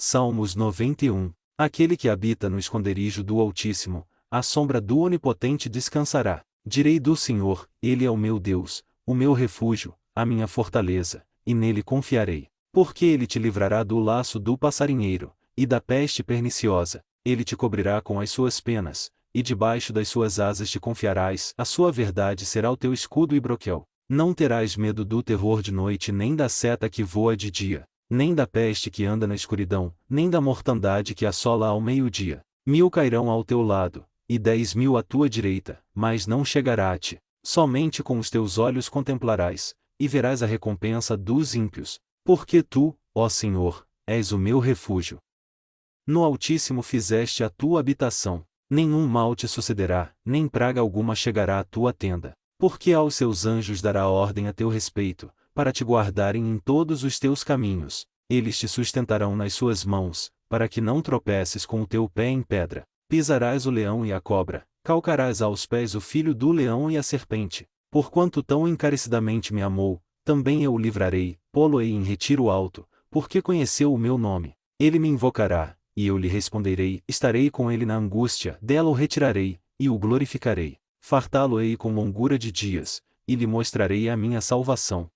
Salmos 91. Aquele que habita no esconderijo do Altíssimo, à sombra do Onipotente descansará. Direi do Senhor, Ele é o meu Deus, o meu refúgio, a minha fortaleza, e nele confiarei. Porque ele te livrará do laço do passarinheiro, e da peste perniciosa, ele te cobrirá com as suas penas, e debaixo das suas asas te confiarás, a sua verdade será o teu escudo e broquel. Não terás medo do terror de noite nem da seta que voa de dia, nem da peste que anda na escuridão, nem da mortandade que assola ao meio-dia. Mil cairão ao teu lado, e dez mil à tua direita, mas não chegará a ti. Somente com os teus olhos contemplarás, e verás a recompensa dos ímpios, porque tu, ó Senhor, és o meu refúgio. No Altíssimo fizeste a tua habitação, nenhum mal te sucederá, nem praga alguma chegará à tua tenda, porque aos seus anjos dará ordem a teu respeito, para te guardarem em todos os teus caminhos. Eles te sustentarão nas suas mãos, para que não tropeces com o teu pé em pedra. Pisarás o leão e a cobra, calcarás aos pés o filho do leão e a serpente. Porquanto tão encarecidamente me amou, também eu o livrarei, pô-lo-ei em retiro alto, porque conheceu o meu nome. Ele me invocará, e eu lhe responderei, estarei com ele na angústia, dela o retirarei, e o glorificarei. Fartá-lo-ei com longura de dias, e lhe mostrarei a minha salvação.